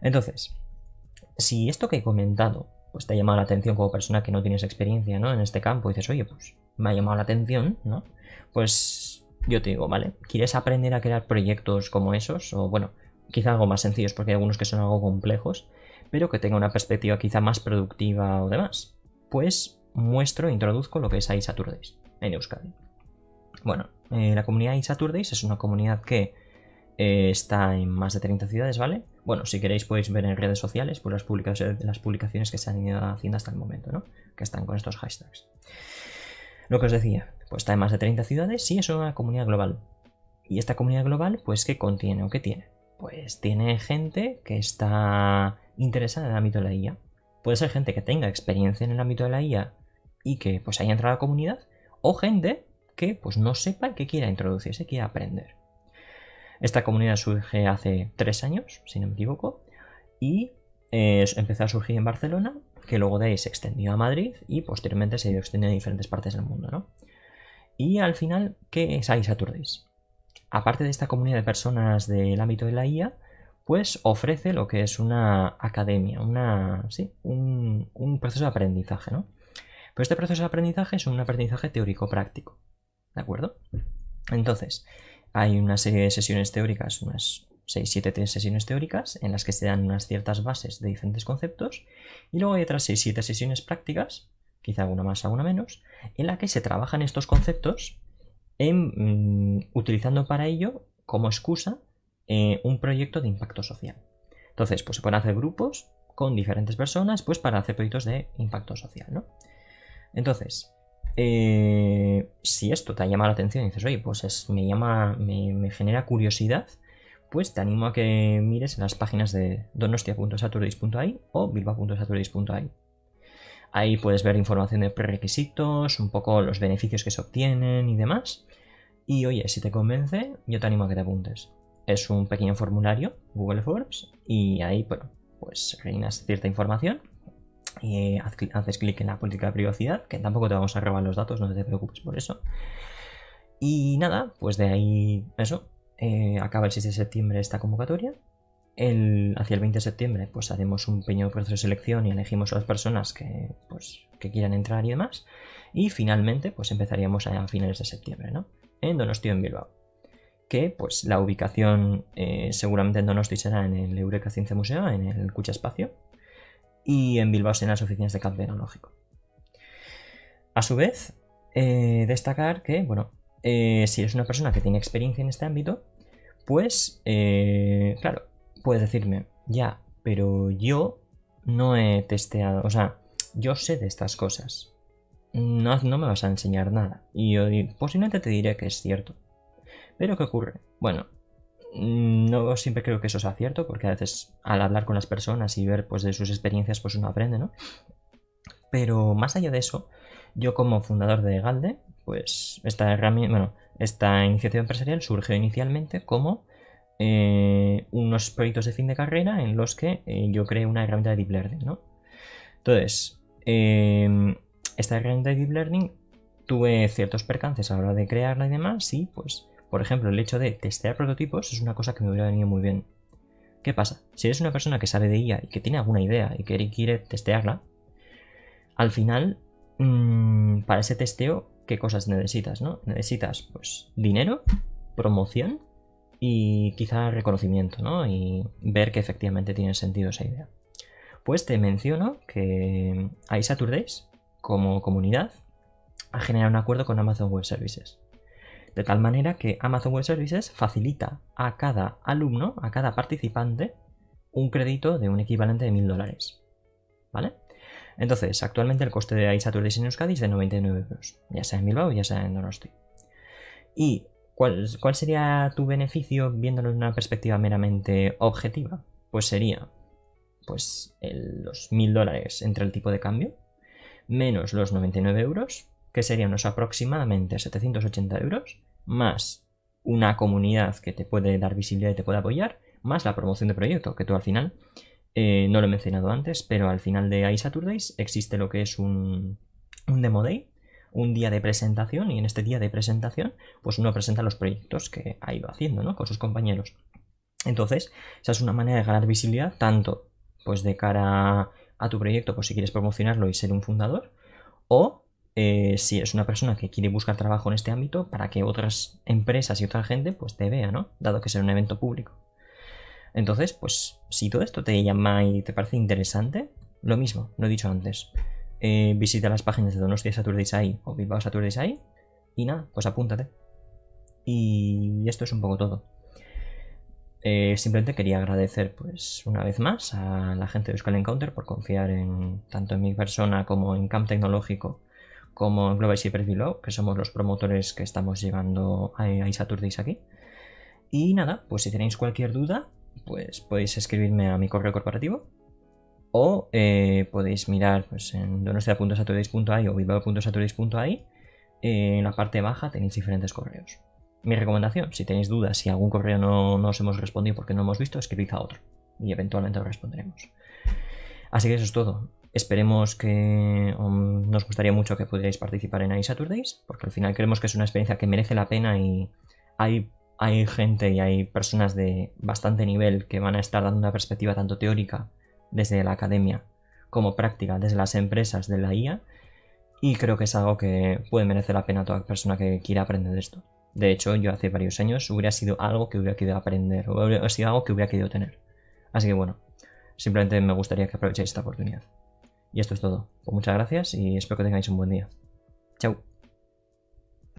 Entonces, si esto que he comentado pues te ha llamado la atención como persona que no tienes experiencia ¿no? en este campo dices, oye, pues me ha llamado la atención, ¿no? Pues yo te digo, vale, ¿quieres aprender a crear proyectos como esos? O bueno, quizá algo más sencillos porque hay algunos que son algo complejos, pero que tenga una perspectiva quizá más productiva o demás. Pues muestro, introduzco lo que es iSaturdays en Euskadi. Bueno, eh, la comunidad iSaturdays es una comunidad que eh, está en más de 30 ciudades, ¿vale? Bueno, si queréis podéis ver en redes sociales por las publicaciones, las publicaciones que se han ido haciendo hasta el momento, ¿no? Que están con estos hashtags. Lo que os decía, pues está en más de 30 ciudades y es una comunidad global. Y esta comunidad global, pues, ¿qué contiene o qué tiene? Pues tiene gente que está interesada en el ámbito de la IA. Puede ser gente que tenga experiencia en el ámbito de la IA y que pues haya entrado a la comunidad, o gente que pues no sepa que quiera introducirse, quiera aprender. Esta comunidad surge hace tres años, si no me equivoco, y eh, empezó a surgir en Barcelona, que luego de ahí se extendió a Madrid y posteriormente se ido extendiendo a diferentes partes del mundo, ¿no? Y al final, ¿qué es iSaturdays? Aparte de esta comunidad de personas del ámbito de la IA, pues ofrece lo que es una academia, una, sí, un, un proceso de aprendizaje, ¿no? Pero este proceso de aprendizaje es un aprendizaje teórico-práctico, ¿de acuerdo? Entonces, hay una serie de sesiones teóricas, unas 6-7 sesiones teóricas, en las que se dan unas ciertas bases de diferentes conceptos, y luego hay otras 6-7 sesiones prácticas, quizá alguna más, alguna menos, en la que se trabajan estos conceptos mm, utilizando para ello como excusa eh, un proyecto de impacto social. Entonces, pues se pueden hacer grupos con diferentes personas pues para hacer proyectos de impacto social, ¿no? Entonces, eh, si esto te ha llamado la atención y dices, oye, pues me llama, me, genera curiosidad, pues te animo a que mires en las páginas de donostia.saturdays.ai o bilba.saturdays.ai. Ahí puedes ver información de prerequisitos, un poco los beneficios que se obtienen y demás. Y oye, si te convence, yo te animo a que te apuntes. Es un pequeño formulario, Google Forms, y ahí, bueno, pues rellenas cierta información y haces clic en la política de privacidad, que tampoco te vamos a robar los datos, no te preocupes por eso. Y nada, pues de ahí eso, eh, acaba el 6 de septiembre esta convocatoria. El, hacia el 20 de septiembre pues haremos un pequeño proceso de selección y elegimos a las personas que, pues, que quieran entrar y demás. Y finalmente pues empezaríamos a, finales de septiembre, ¿no? En Donosti en Bilbao. Que pues la ubicación eh, seguramente en Donosti será en el Eureka Ciencia Museo, en el Cucha Espacio y en Bilbao en las oficinas de campo tecnológico. A su vez, eh, destacar que, bueno, eh, si eres una persona que tiene experiencia en este ámbito, pues, eh, claro, puedes decirme, ya, pero yo no he testeado, o sea, yo sé de estas cosas. No, no me vas a enseñar nada. Y yo posiblemente te diré que es cierto. Pero ¿qué ocurre? Bueno, no siempre creo que eso sea cierto, porque a veces al hablar con las personas y ver pues, de sus experiencias, pues uno aprende, ¿no? Pero más allá de eso, yo como fundador de Galde, pues esta herramienta, bueno, esta iniciativa empresarial surgió inicialmente como eh, unos proyectos de fin de carrera en los que eh, yo creé una herramienta de Deep Learning, ¿no? Entonces, em, esta herramienta de Deep Learning tuve ciertos percances a la hora de crearla y demás, y pues por ejemplo, el hecho de testear prototipos es una cosa que me hubiera venido muy bien. ¿Qué pasa? Si eres una persona que sabe de IA y que tiene alguna idea y que quiere testearla, al final, mm, para ese testeo, ¿qué cosas necesitas? ¿no? Necesitas pues dinero, promoción y quizá reconocimiento, ¿no? Y ver que efectivamente tiene sentido esa idea. Pues te menciono que iSaturdays, como comunidad, ha generado un acuerdo con Amazon Web Services de tal manera que Amazon Web Services facilita a cada alumno, a cada participante, un crédito de un equivalente de 1000 dólares. ¿Vale? Entonces, actualmente el coste de iSaturdays en Euskadi es de 99 euros, ya sea en Bilbao, ya sea en Donosti. ¿Y cuál, sería tu beneficio viéndolo en una perspectiva meramente objetiva? Pues sería pues los 1000 dólares entre el tipo de cambio, menos los 99 euros, que serían unos aproximadamente 780 euros, más una comunidad que te puede dar visibilidad y te puede apoyar, más la promoción de proyecto, que tú al final, eh, no lo he mencionado antes, pero al final de iSaturdays existe lo que es un, un Demo Day, un día de presentación, y en este día de presentación, pues uno presenta los proyectos que ha ido haciendo, ¿no? Con sus compañeros. Entonces, esa es una manera de ganar visibilidad tanto pues de cara a tu proyecto, pues si quieres promocionarlo y ser un fundador, o eh, si eres una persona que quiere buscar trabajo en este ámbito para que otras empresas y otra gente pues te vea, ¿no? Dado que es un evento público. Entonces, pues si todo esto te llama y te parece interesante, lo mismo, lo he dicho antes. Eh, visita las páginas de Donostia Saturdays ahí o Bilbao Saturdays ahí y nada, pues apúntate. Y esto es un poco todo. Eh, simplemente quería agradecer pues una vez más a la gente de Euskal Encounter por confiar en tanto en mi persona como en Camp Tecnológico como Global Cyber Below, que somos los promotores que estamos llegando a, a Saturdays aquí. Y nada, pues si tenéis cualquier duda, pues podéis escribirme a mi correo corporativo o eh, podéis mirar pues, en donostia.saturdays.ai o bilbao.saturdays.ai en la parte baja tenéis diferentes correos. Mi recomendación, si tenéis dudas, si algún correo no, os hemos respondido porque no hemos visto, escribid a otro y eventualmente lo responderemos. Así que eso es todo. Esperemos que um, nos gustaría mucho que pudierais participar en iSaturdays, porque al final creemos que es una experiencia que merece la pena y hay, hay gente y hay personas de bastante nivel que van a estar dando una perspectiva tanto teórica desde la academia como práctica desde las empresas de la IA y creo que es algo que puede merecer la pena a toda persona que quiera aprender de esto. De hecho, yo hace varios años hubiera sido algo que hubiera querido aprender o hubiera sido algo que hubiera querido tener. Así que bueno, simplemente me gustaría que aprovechéis esta oportunidad. Y esto es todo. Pues muchas gracias y espero que tengáis un buen día. Chao.